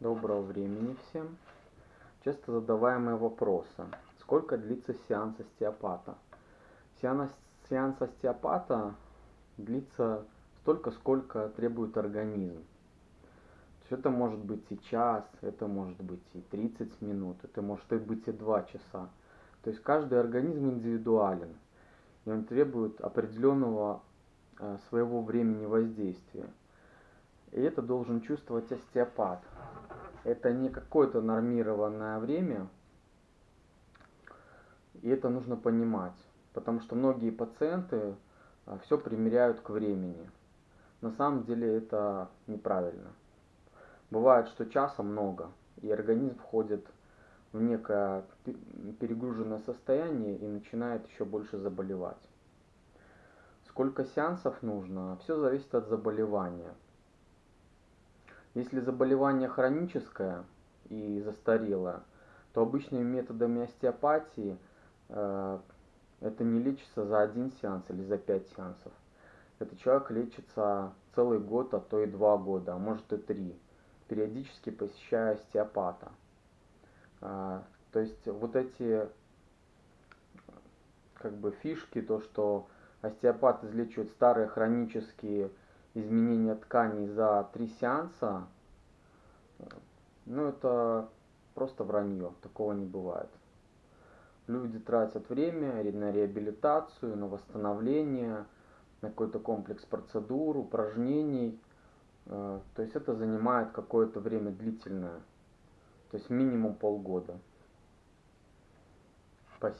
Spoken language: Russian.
Доброго времени всем. Часто задаваемые вопросы. Сколько длится сеанс остеопата? Сеанс, сеанс остеопата длится столько, сколько требует организм. То есть это может быть и час, это может быть и 30 минут, это может быть и 2 часа. То есть каждый организм индивидуален, и он требует определенного э, своего времени воздействия. И это должен чувствовать остеопат. Это не какое-то нормированное время, и это нужно понимать, потому что многие пациенты а, все примеряют к времени. На самом деле это неправильно. Бывает, что часа много, и организм входит в некое перегруженное состояние и начинает еще больше заболевать. Сколько сеансов нужно, все зависит от заболевания. Если заболевание хроническое и застарелое, то обычными методами остеопатии э, это не лечится за один сеанс или за пять сеансов. Этот человек лечится целый год, а то и два года, а может и три, периодически посещая остеопата. Э, то есть вот эти как бы фишки, то что остеопат излечивает старые хронические изменения тканей за три сеанса, ну это просто вранье, такого не бывает. Люди тратят время на реабилитацию, на восстановление, на какой-то комплекс процедур, упражнений. Э, то есть это занимает какое-то время длительное, то есть минимум полгода. Спасибо.